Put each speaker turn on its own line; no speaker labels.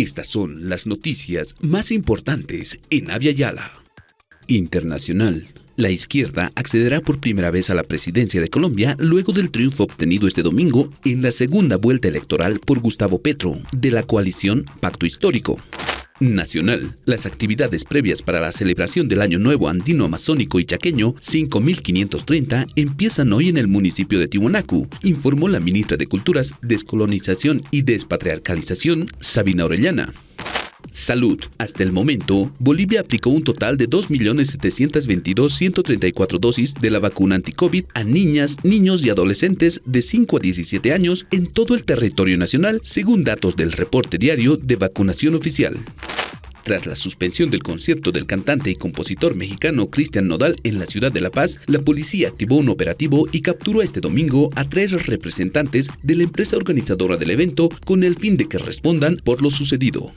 Estas son las noticias más importantes en Avia Yala. Internacional. La izquierda accederá por primera vez a la presidencia de Colombia luego del triunfo obtenido este domingo en la segunda vuelta electoral por Gustavo Petro, de la coalición Pacto Histórico. Nacional. Las actividades previas para la celebración del Año Nuevo Andino Amazónico y Chaqueño 5530 empiezan hoy en el municipio de Tiwanaku, informó la ministra de Culturas, Descolonización y Despatriarcalización, Sabina Orellana. Salud. Hasta el momento, Bolivia aplicó un total de 2.722.134 dosis de la vacuna anti-COVID a niñas, niños y adolescentes de 5 a 17 años en todo el territorio nacional, según datos del reporte diario de vacunación oficial. Tras la suspensión del concierto del cantante y compositor mexicano Cristian Nodal en la ciudad de La Paz, la policía activó un operativo y capturó este domingo a tres representantes de la empresa organizadora del evento con el fin de que respondan por lo sucedido.